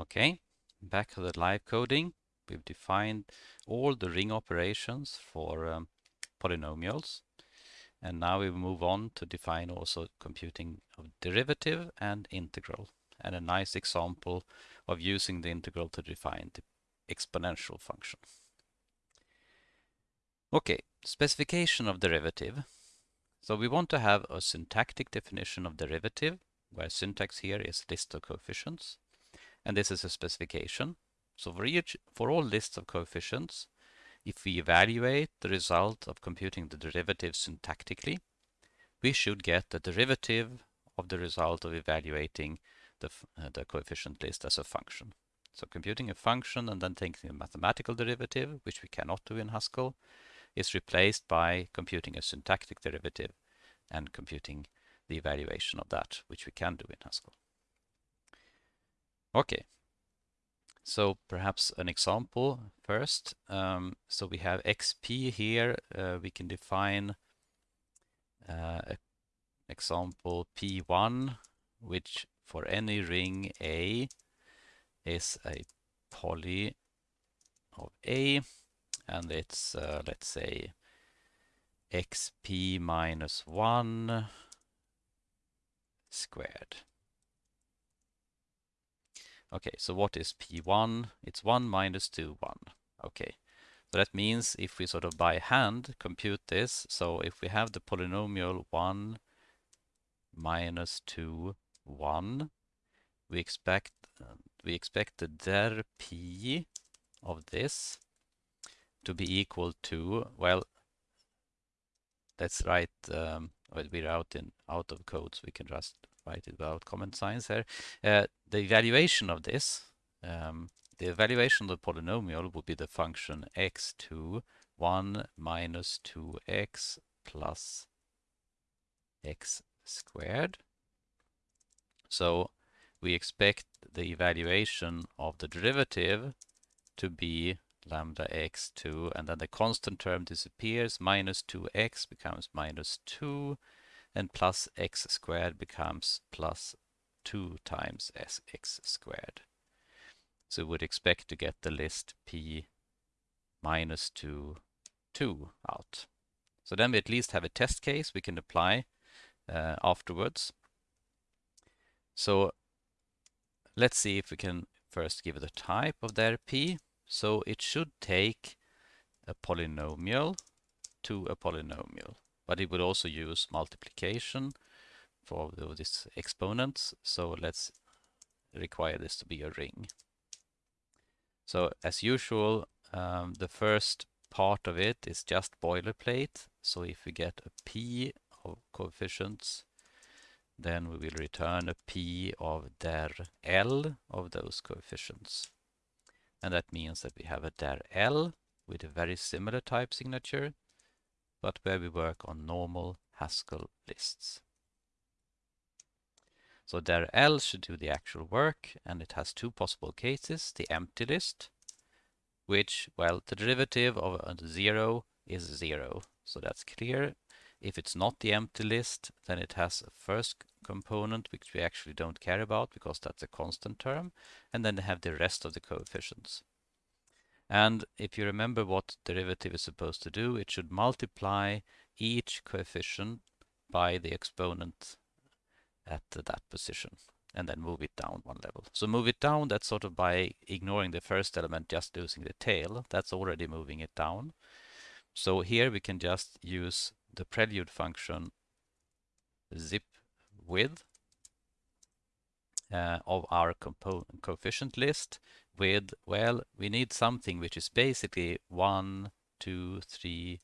Okay, back to the live coding. We've defined all the ring operations for um, polynomials. And now we move on to define also computing of derivative and integral. And a nice example of using the integral to define the exponential function. Okay, specification of derivative. So we want to have a syntactic definition of derivative, where syntax here is list of coefficients. And this is a specification. So for each, for all lists of coefficients, if we evaluate the result of computing the derivative syntactically, we should get the derivative of the result of evaluating the, uh, the coefficient list as a function. So computing a function and then taking a mathematical derivative, which we cannot do in Haskell, is replaced by computing a syntactic derivative and computing the evaluation of that, which we can do in Haskell. Okay, so perhaps an example first. Um, so we have xp here. Uh, we can define uh, example p1, which for any ring A is a poly of A, and it's, uh, let's say, xp minus 1 squared. Okay, so what is P1? It's 1 minus 2, 1. Okay, so that means if we sort of by hand compute this, so if we have the polynomial 1 minus 2, 1, we expect uh, we expect the der p of this to be equal to, well, let's write, um, we're out, in, out of code, so we can just write it without signs here. Uh, the evaluation of this, um, the evaluation of the polynomial would be the function x2 1 minus 2x plus x squared. So we expect the evaluation of the derivative to be lambda x2 and then the constant term disappears minus 2x becomes minus 2 and plus x squared becomes plus 2 times x squared. So we would expect to get the list p minus 2, 2 out. So then we at least have a test case we can apply uh, afterwards. So let's see if we can first give it a type of der p. So it should take a polynomial to a polynomial but it would also use multiplication for these exponents. So let's require this to be a ring. So as usual, um, the first part of it is just boilerplate. So if we get a p of coefficients, then we will return a p of der L of those coefficients. And that means that we have a der L with a very similar type signature but where we work on normal Haskell lists. So der L should do the actual work, and it has two possible cases. The empty list, which, well, the derivative of a 0 is 0, so that's clear. If it's not the empty list, then it has a first component, which we actually don't care about because that's a constant term, and then they have the rest of the coefficients. And if you remember what derivative is supposed to do, it should multiply each coefficient by the exponent at that position and then move it down one level. So move it down, that's sort of by ignoring the first element, just using the tail. That's already moving it down. So here we can just use the prelude function zip with uh, of our coefficient list with, well, we need something which is basically one, two, three,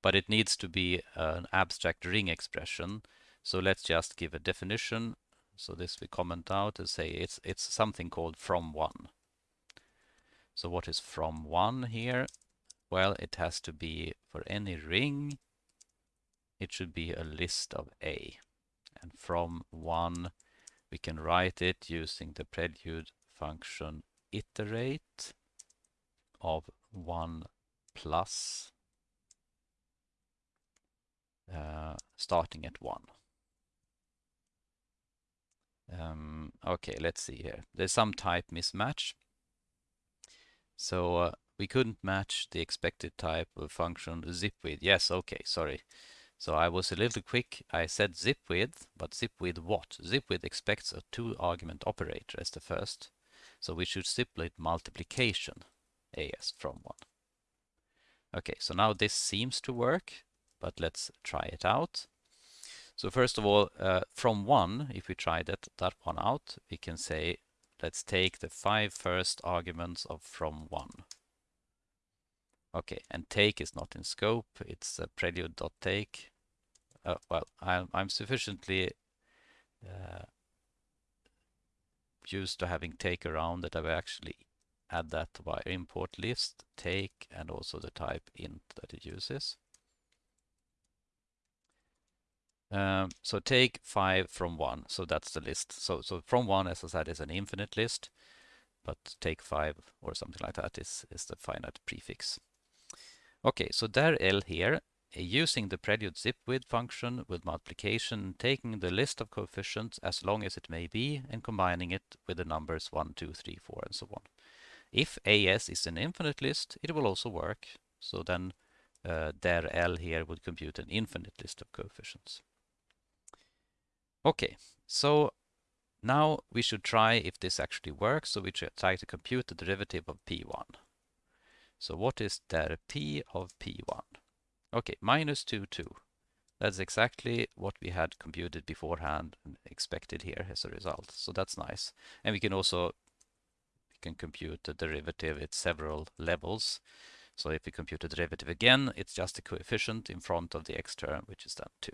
but it needs to be an abstract ring expression. So let's just give a definition. So this we comment out and say it's it's something called from one. So what is from one here? Well, it has to be for any ring, it should be a list of A. And from one we can write it using the prelude function iterate of 1 plus uh, starting at 1. Um, okay, let's see here. There's some type mismatch. So uh, we couldn't match the expected type of function zip with. Yes, okay, sorry. So I was a little quick. I said zip with, but zip with what? Zip with expects a two argument operator as the first. So we should split multiplication as from 1. Okay, so now this seems to work, but let's try it out. So first of all, uh, from 1, if we try that, that one out, we can say, let's take the five first arguments of from 1. Okay, and take is not in scope, it's a prelude.take. Uh, well, I'm, I'm sufficiently uh, used to having take around that I will actually add that via import list, take, and also the type int that it uses. Um, so take 5 from 1, so that's the list. So, so from 1, as I said, is an infinite list, but take 5 or something like that is, is the finite prefix. Okay, so der L here, using the prelude zip with function with multiplication, taking the list of coefficients as long as it may be and combining it with the numbers 1, 2, 3, 4 and so on. If AS is an infinite list, it will also work. So then uh, der L here would compute an infinite list of coefficients. Okay, so now we should try if this actually works. So we try to compute the derivative of P1. So what is der P of P1? Okay, minus 2, 2. That's exactly what we had computed beforehand and expected here as a result. So that's nice. And we can also we can compute the derivative at several levels. So if we compute the derivative again, it's just a coefficient in front of the x term, which is then 2.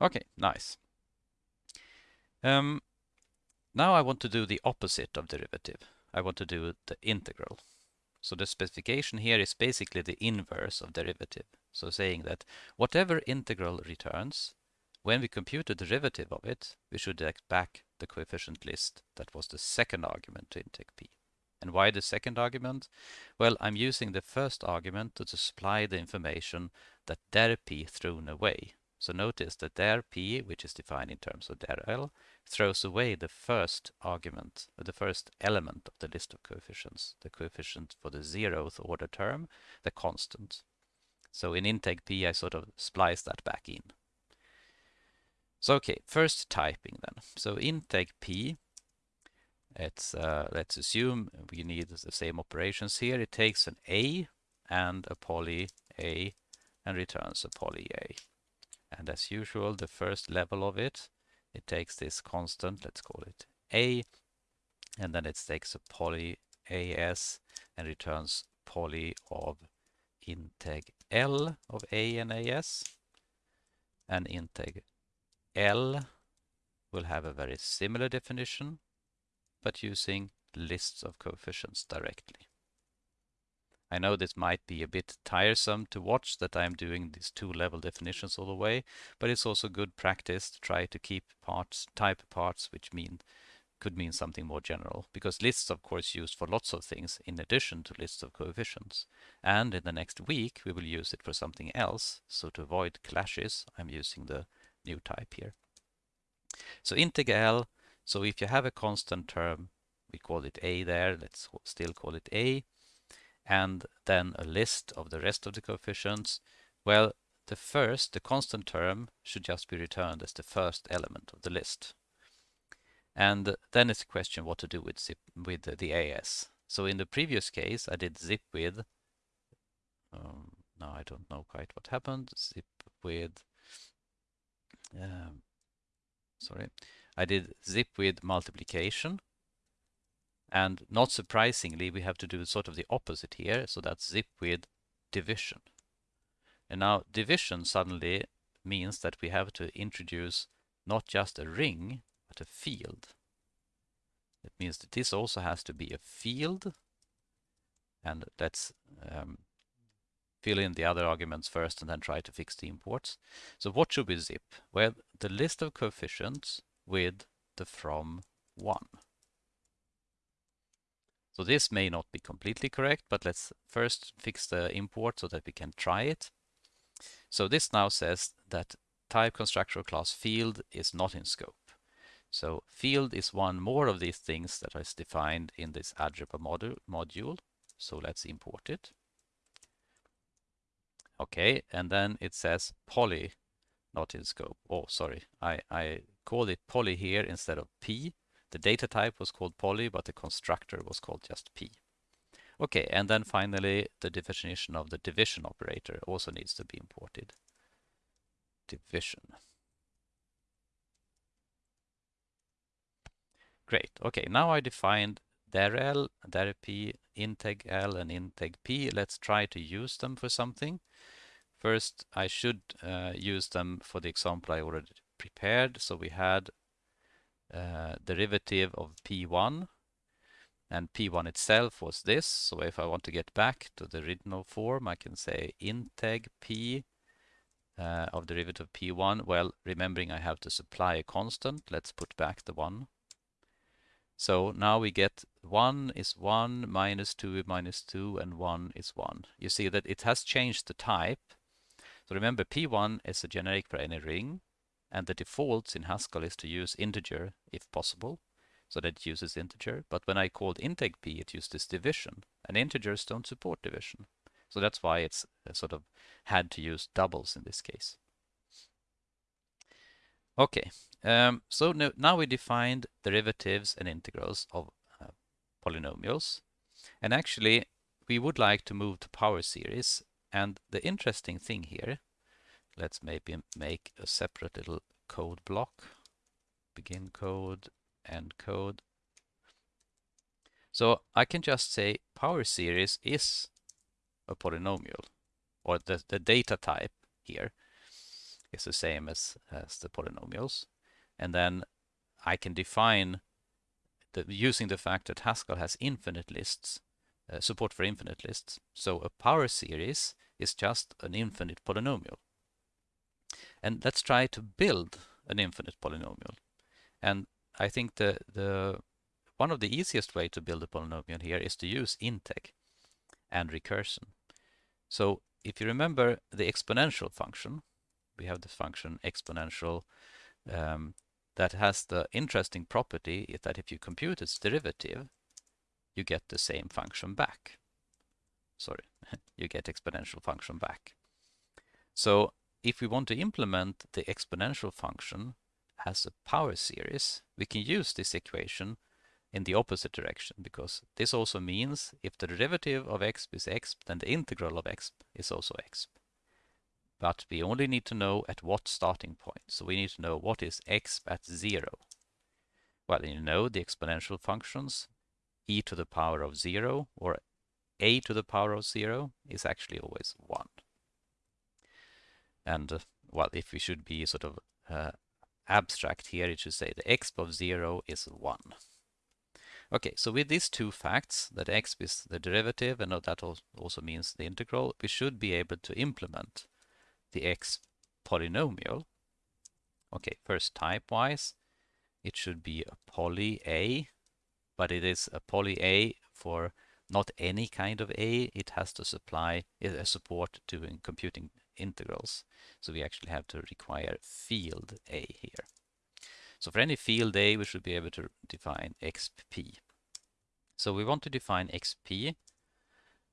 Okay, nice. Um, now I want to do the opposite of derivative. I want to do the integral. So the specification here is basically the inverse of derivative. So saying that whatever integral returns, when we compute the derivative of it, we should get back the coefficient list that was the second argument to integ p. And why the second argument? Well, I'm using the first argument to supply the information that der p thrown away. So notice that der p, which is defined in terms of der l, throws away the first argument, the first element of the list of coefficients, the coefficient for the zeroth order term, the constant. So in integ p, I sort of splice that back in. So okay, first typing then. So integ p, it's, uh, let's assume we need the same operations here. It takes an a and a poly a and returns a poly a. And as usual, the first level of it, it takes this constant, let's call it a, and then it takes a poly as and returns poly of integ L of a and as. And integ L will have a very similar definition, but using lists of coefficients directly. I know this might be a bit tiresome to watch that I'm doing these two level definitions all the way, but it's also good practice to try to keep parts, type parts which mean could mean something more general because lists of course used for lots of things in addition to lists of coefficients and in the next week we will use it for something else so to avoid clashes I'm using the new type here. So integral so if you have a constant term we call it a there let's still call it a and then a list of the rest of the coefficients, well, the first, the constant term, should just be returned as the first element of the list. And then it's a question what to do with zip with the AS. So in the previous case, I did zip with, um, now I don't know quite what happened, zip with, um, sorry, I did zip with multiplication and not surprisingly, we have to do sort of the opposite here. So that's zip with division. And now division suddenly means that we have to introduce not just a ring, but a field. It means that this also has to be a field. And let's um, fill in the other arguments first and then try to fix the imports. So what should we zip? Well, the list of coefficients with the from 1. So this may not be completely correct, but let's first fix the import so that we can try it. So this now says that type constructor class field is not in scope. So field is one more of these things that is defined in this algebra module. module. So let's import it. Okay, and then it says poly, not in scope. Oh, sorry, I, I called it poly here instead of p. The data type was called poly, but the constructor was called just p. Okay, and then finally, the definition of the division operator also needs to be imported. Division. Great. Okay, now I defined dirl, dirp, integ l, and integ p. Let's try to use them for something. First, I should uh, use them for the example I already prepared. So we had uh, derivative of p1 and p1 itself was this. So if I want to get back to the original form, I can say integ p uh, of derivative p1. Well, remembering I have to supply a constant, let's put back the 1. So now we get 1 is 1, minus 2 minus 2, and 1 is 1. You see that it has changed the type so remember P1 is a generic for any ring and the defaults in Haskell is to use integer if possible. So that uses integer. But when I called integ p, it used this division. And integers don't support division. So that's why it's uh, sort of had to use doubles in this case. Okay, um, so no, now we defined derivatives and integrals of uh, polynomials. And actually, we would like to move to power series and the interesting thing here, let's maybe make a separate little code block. Begin code, end code. So I can just say power series is a polynomial, or the, the data type here is the same as, as the polynomials. And then I can define, the, using the fact that Haskell has infinite lists, uh, support for infinite lists. So a power series is just an infinite polynomial. And let's try to build an infinite polynomial. And I think the, the one of the easiest way to build a polynomial here is to use integ and recursion. So if you remember the exponential function, we have the function exponential um, that has the interesting property that if you compute its derivative, you get the same function back. Sorry, you get exponential function back. So if we want to implement the exponential function as a power series, we can use this equation in the opposite direction because this also means if the derivative of exp is exp, then the integral of exp is also exp. But we only need to know at what starting point. So we need to know what is exp at zero. Well, you know the exponential functions e to the power of 0 or a to the power of 0 is actually always 1. And, uh, well, if we should be sort of uh, abstract here, it should say the exp of 0 is 1. Okay, so with these two facts, that exp is the derivative and that also means the integral, we should be able to implement the exp polynomial. Okay, first type-wise, it should be a poly A but it is a poly A for not any kind of A. It has to supply a support to uh, computing integrals. So we actually have to require field A here. So for any field A, we should be able to define xp. So we want to define xp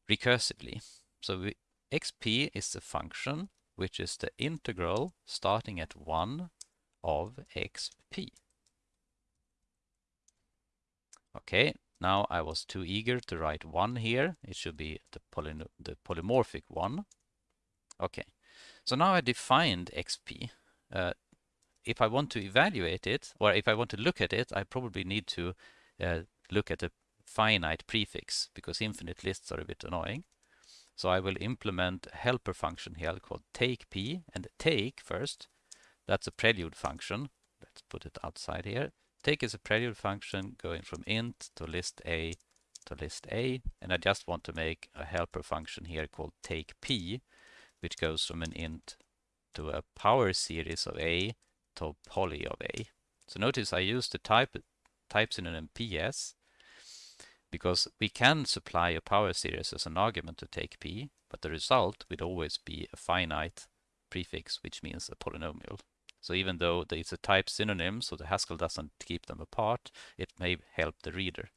recursively. So we, xp is the function which is the integral starting at 1 of xp. Okay, now I was too eager to write 1 here. It should be the, poly the polymorphic 1. Okay, so now I defined xp. Uh, if I want to evaluate it, or if I want to look at it, I probably need to uh, look at a finite prefix, because infinite lists are a bit annoying. So I will implement a helper function here called take p, and take first, that's a prelude function. Let's put it outside here. Take is a prelude function going from int to list A to list A. And I just want to make a helper function here called take P, which goes from an int to a power series of A to poly of A. So notice I use the type types in an MPS because we can supply a power series as an argument to take P, but the result would always be a finite prefix, which means a polynomial. So even though it's a type synonym, so the Haskell doesn't keep them apart, it may help the reader.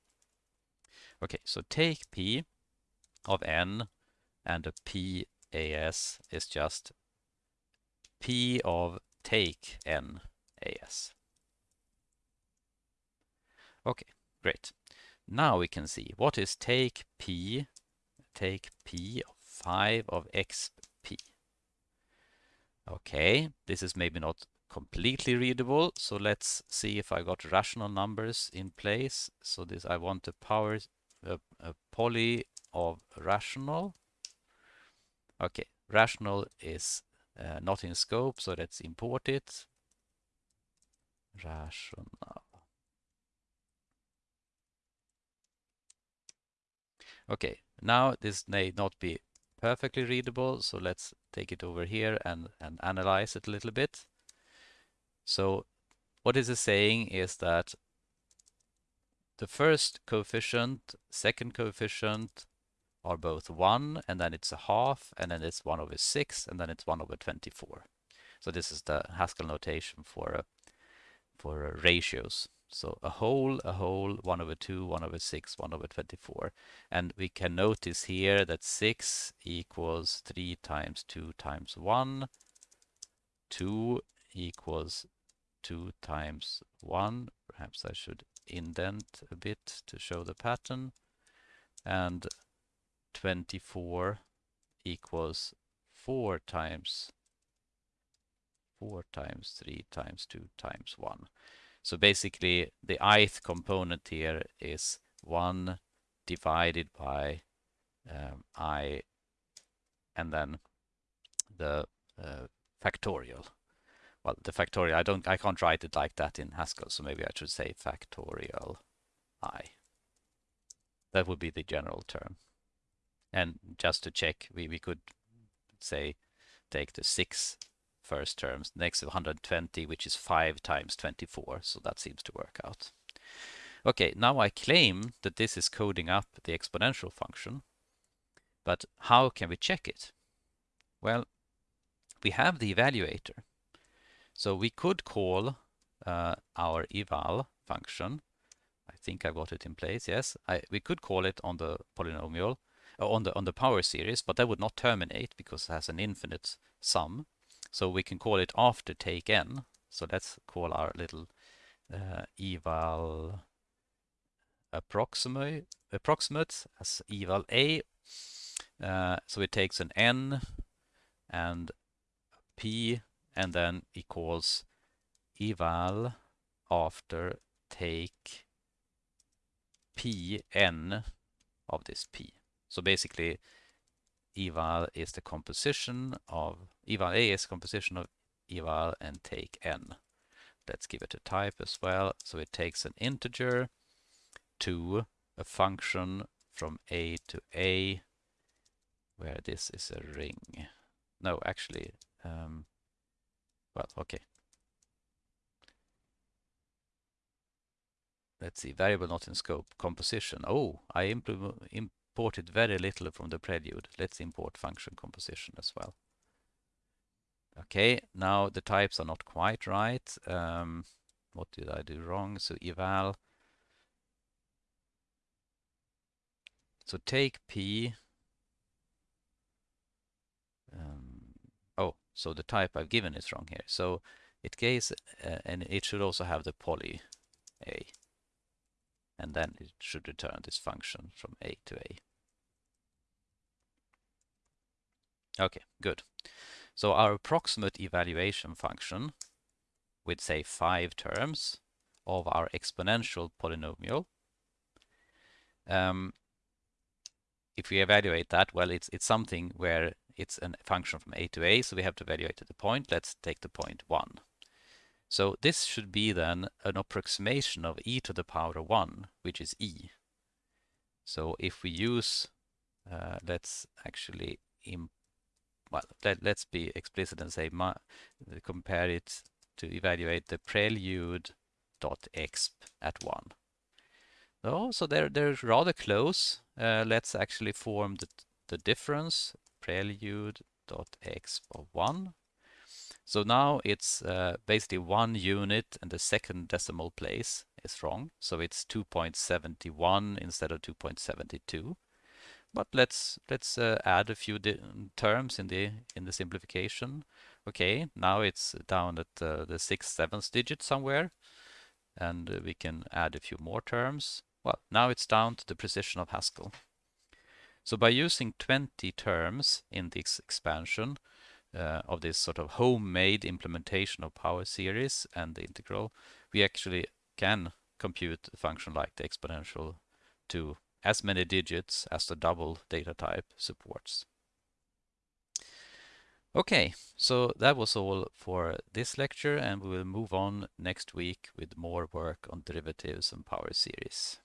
Okay, so take P of n and a PAS is just P of take n AS. Okay, great. Now we can see what is take P, take P of 5 of XP. Okay, this is maybe not completely readable, so let's see if I got rational numbers in place. So this I want a power, a, a poly of rational. Okay, rational is uh, not in scope, so let's import it. Rational. Okay, now this may not be perfectly readable, so let's take it over here and, and analyze it a little bit. So what is saying is that the first coefficient, second coefficient are both 1, and then it's a half, and then it's 1 over 6, and then it's 1 over 24. So this is the Haskell notation for, uh, for uh, ratios. So a whole, a whole, 1 over 2, 1 over 6, 1 over 24. And we can notice here that 6 equals 3 times 2 times 1. 2 equals 2 times 1. Perhaps I should indent a bit to show the pattern. And 24 equals 4 times 4 times 3 times 2 times 1. So basically the ith component here is 1 divided by um, i and then the uh, factorial. Well, the factorial, I don't, I can't write it like that in Haskell, so maybe I should say factorial i. That would be the general term. And just to check, we, we could say take the six first terms, next 120, which is 5 times 24, so that seems to work out. Okay, now I claim that this is coding up the exponential function, but how can we check it? Well, we have the evaluator. So we could call uh, our eval function. I think I got it in place, yes. I, we could call it on the polynomial, uh, on the on the power series, but that would not terminate because it has an infinite sum. So we can call it after take n. So let's call our little uh, eval approximate, approximate as eval a. Uh, so it takes an n and p and then equals eval after take p n of this p. So basically eval is the composition of eval a is composition of eval and take n. Let's give it a type as well. So it takes an integer to a function from a to a where this is a ring. No, actually, um, well, okay. Let's see, variable not in scope, composition. Oh, I imported very little from the prelude. Let's import function composition as well. Okay, now the types are not quite right. Um, what did I do wrong? So eval. So take P. Um, oh, so the type I've given is wrong here. So it gives, uh, and it should also have the poly A. And then it should return this function from A to A. Okay, good. So our approximate evaluation function with say five terms of our exponential polynomial. Um, if we evaluate that, well, it's it's something where it's a function from a to a, so we have to evaluate at the point. Let's take the point 1. So this should be then an approximation of e to the power 1, which is e. So if we use, uh, let's actually well, let, us be explicit and say compare it to evaluate the prelude dot exp at 1. Oh, so they're, they're rather close. Uh, let's actually form the, the difference prelude dot exp of 1. So now it's uh, basically one unit and the second decimal place is wrong. So it's 2.71 instead of 2.72. But let's let's uh, add a few terms in the in the simplification. Okay, now it's down at uh, the sixth, seventh digit somewhere, and we can add a few more terms. Well, now it's down to the precision of Haskell. So by using 20 terms in this expansion uh, of this sort of homemade implementation of power series and the integral, we actually can compute a function like the exponential to as many digits as the double data type supports. Okay, so that was all for this lecture and we will move on next week with more work on derivatives and power series.